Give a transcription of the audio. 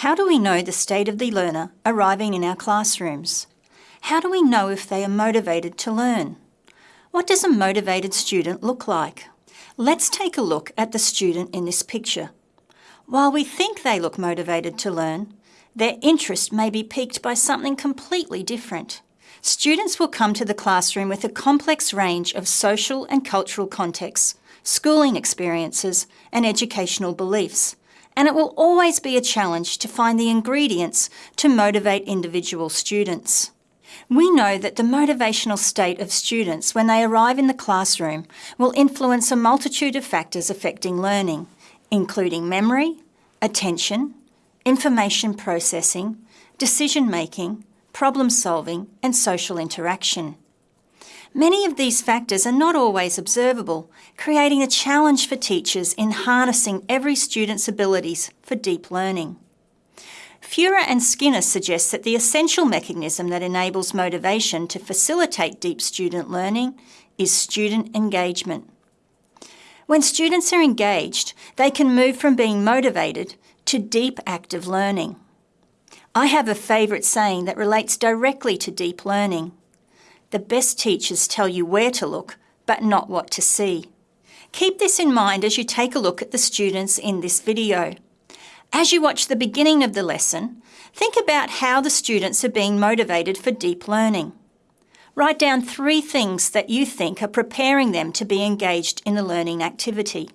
How do we know the state of the learner arriving in our classrooms? How do we know if they are motivated to learn? What does a motivated student look like? Let's take a look at the student in this picture. While we think they look motivated to learn, their interest may be piqued by something completely different. Students will come to the classroom with a complex range of social and cultural contexts, schooling experiences and educational beliefs, and it will always be a challenge to find the ingredients to motivate individual students. We know that the motivational state of students when they arrive in the classroom will influence a multitude of factors affecting learning, including memory, attention, information processing, decision making, problem solving and social interaction. Many of these factors are not always observable, creating a challenge for teachers in harnessing every student's abilities for deep learning. Furrer and Skinner suggest that the essential mechanism that enables motivation to facilitate deep student learning is student engagement. When students are engaged, they can move from being motivated to deep active learning. I have a favourite saying that relates directly to deep learning. The best teachers tell you where to look, but not what to see. Keep this in mind as you take a look at the students in this video. As you watch the beginning of the lesson, think about how the students are being motivated for deep learning. Write down three things that you think are preparing them to be engaged in the learning activity.